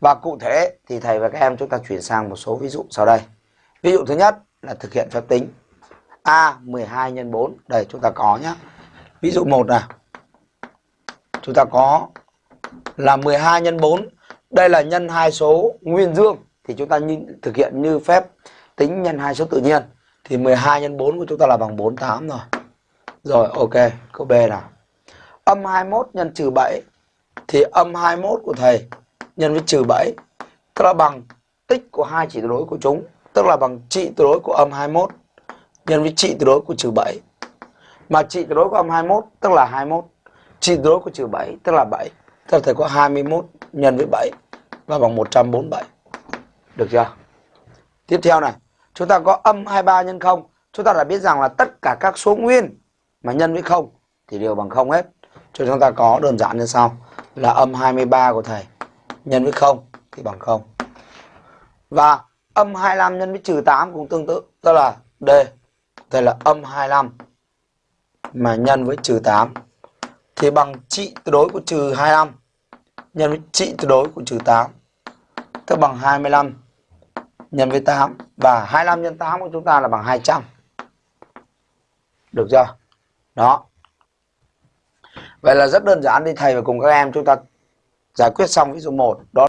Và cụ thể thì thầy và các em chúng ta chuyển sang một số ví dụ sau đây. Ví dụ thứ nhất là thực hiện phép tính A 12 x 4. Đây chúng ta có nhé. Ví dụ 1 này. Chúng ta có là 12 x 4. Đây là nhân hai số nguyên dương thì chúng ta như, thực hiện như phép tính nhân hai số tự nhiên thì 12 x 4 của chúng ta là bằng 48 rồi. Rồi ok, câu B nào. Âm 21 nhân trừ 7 thì âm 21 của thầy nhân với trừ 7 tức là bằng tích của hai chỉ tuyệt đối của chúng, tức là bằng trị tuyệt đối của âm 21 nhân với trị tuyệt đối của trừ 7 mà trị tuyệt đối của âm 21 tức là 21 trị tuyệt đối của trừ 7 tức là 7 tức là thầy có 21 nhân với 7 và bằng 147 được chưa? Tiếp theo này, chúng ta có âm 23 nhân 0 chúng ta đã biết rằng là tất cả các số nguyên mà nhân với 0 thì đều bằng 0 hết. Cho chúng ta có đơn giản như sau, là âm 23 của thầy nhân với 0 thì bằng 0. Và âm 25 nhân với trừ 8 cũng tương tự, tức là D. Đây là âm 25 mà nhân với trừ 8 thì bằng trị tuyệt đối của trừ 25 nhân với trị tuyệt đối của trừ 8 tức bằng 25 nhân với 8 và 25 nhân 8 của chúng ta là bằng 200. Được chưa? Đó. Vậy là rất đơn giản đi thầy và cùng các em chúng ta giải quyết xong ví dụ 1 đó